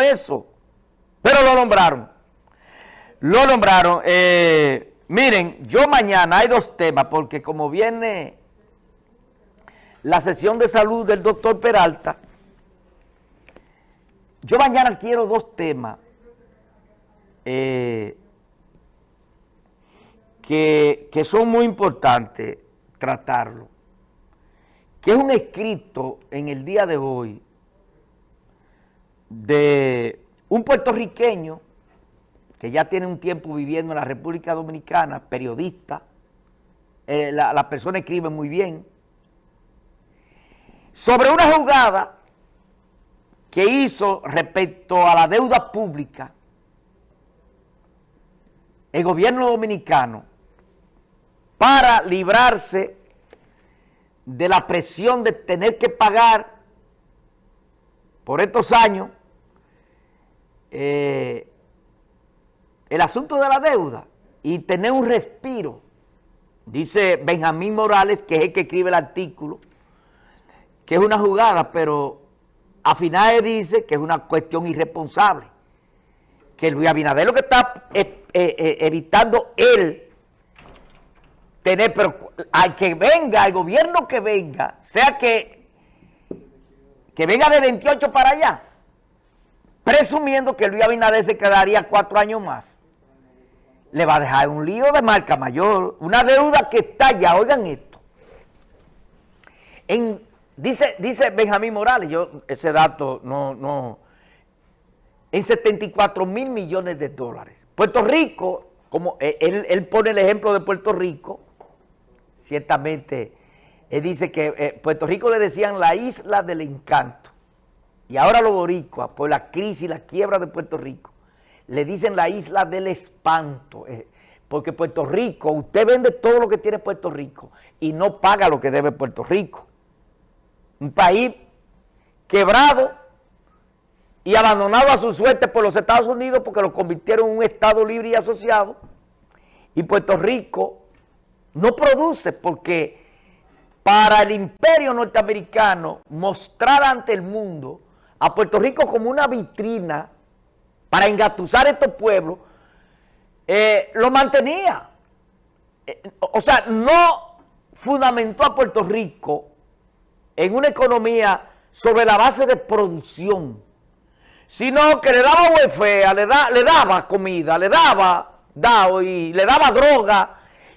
eso, pero lo nombraron. Lo nombraron. Eh, miren, yo mañana hay dos temas, porque como viene la sesión de salud del doctor Peralta, yo mañana quiero dos temas eh, que, que son muy importantes tratarlo, que es un escrito en el día de hoy de un puertorriqueño que ya tiene un tiempo viviendo en la República Dominicana, periodista, eh, la, persona escribe muy bien, sobre una jugada que hizo respecto a la deuda pública el gobierno dominicano para librarse de la presión de tener que pagar por estos años eh, el asunto de la deuda y tener un respiro, dice Benjamín Morales, que es el que escribe el artículo, que es una jugada, pero a finales dice que es una cuestión irresponsable, que Luis Abinader lo que está eh, eh, evitando él tener, pero al que venga, al gobierno que venga, sea que, que venga de 28 para allá, presumiendo que Luis Abinader se quedaría cuatro años más, le va a dejar un lío de marca mayor, una deuda que está ya, oigan esto. En, dice, dice Benjamín Morales, yo ese dato no, no, en 74 mil millones de dólares. Puerto Rico, como él, él, pone el ejemplo de Puerto Rico, ciertamente, él dice que eh, Puerto Rico le decían la isla del encanto. Y ahora los boricuas, por la crisis y la quiebra de Puerto Rico, le dicen la isla del espanto. Eh, porque Puerto Rico, usted vende todo lo que tiene Puerto Rico y no paga lo que debe Puerto Rico. Un país quebrado y abandonado a su suerte por los Estados Unidos porque lo convirtieron en un Estado libre y asociado. Y Puerto Rico no produce porque para el imperio norteamericano mostrar ante el mundo a Puerto Rico como una vitrina para engatusar estos pueblos, eh, lo mantenía. Eh, o sea, no fundamentó a Puerto Rico en una economía sobre la base de producción, sino que le daba huefea, le, le daba comida, le daba y le daba droga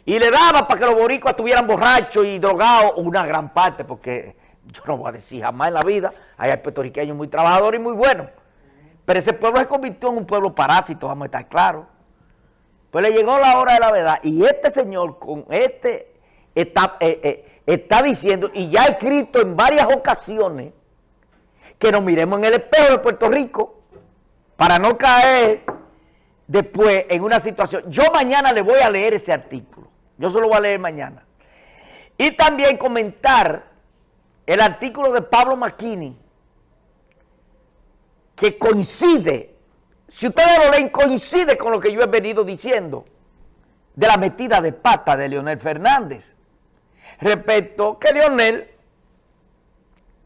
y le daba para que los boricuas estuvieran borrachos y drogados, una gran parte, porque yo no voy a decir jamás en la vida, hay puertorriqueños muy trabajadores y muy buenos. Pero ese pueblo se convirtió en un pueblo parásito, vamos a estar claros. Pues le llegó la hora de la verdad. Y este señor con este está, eh, eh, está diciendo, y ya ha escrito en varias ocasiones, que nos miremos en el espejo de Puerto Rico para no caer después en una situación. Yo mañana le voy a leer ese artículo. Yo se lo voy a leer mañana. Y también comentar el artículo de Pablo Macchini, que coincide, si ustedes lo leen, coincide con lo que yo he venido diciendo de la metida de pata de Leonel Fernández. Respecto que Leonel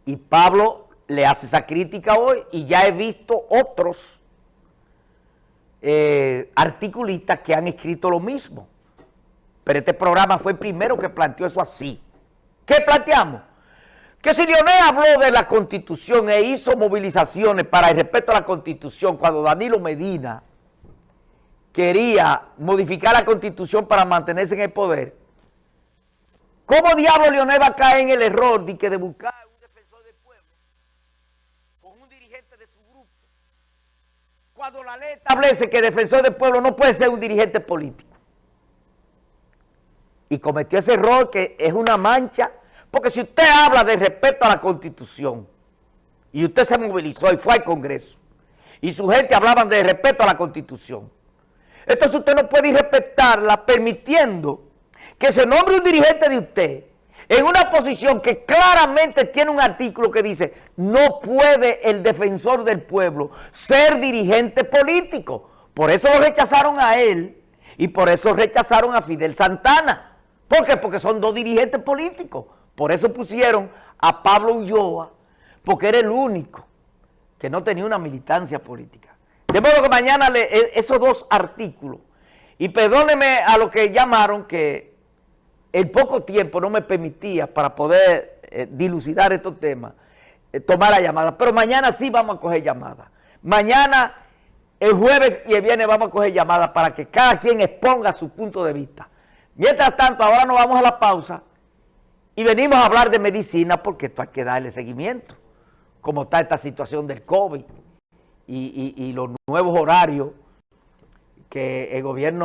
y Pablo le hace esa crítica hoy y ya he visto otros eh, articulistas que han escrito lo mismo. Pero este programa fue el primero que planteó eso así. ¿Qué planteamos? Que si Leonel habló de la Constitución e hizo movilizaciones para el respeto a la Constitución cuando Danilo Medina quería modificar la Constitución para mantenerse en el poder, ¿cómo diablo Leonel va a caer en el error de, que de buscar un defensor del pueblo con un dirigente de su grupo? Cuando la ley establece que el defensor del pueblo no puede ser un dirigente político. Y cometió ese error que es una mancha porque si usted habla de respeto a la Constitución y usted se movilizó y fue al Congreso y su gente hablaban de respeto a la Constitución, entonces usted no puede respetarla permitiendo que se nombre un dirigente de usted en una posición que claramente tiene un artículo que dice no puede el defensor del pueblo ser dirigente político. Por eso lo rechazaron a él y por eso rechazaron a Fidel Santana. ¿Por qué? Porque son dos dirigentes políticos. Por eso pusieron a Pablo Ulloa, porque era el único que no tenía una militancia política. De modo que mañana le, e, esos dos artículos, y perdóneme a los que llamaron que el poco tiempo no me permitía para poder eh, dilucidar estos temas, eh, tomar la llamada, pero mañana sí vamos a coger llamadas. Mañana, el jueves y el viernes vamos a coger llamadas para que cada quien exponga su punto de vista. Mientras tanto, ahora nos vamos a la pausa y venimos a hablar de medicina porque esto hay que darle seguimiento, como está esta situación del COVID y, y los nuevos horarios que el gobierno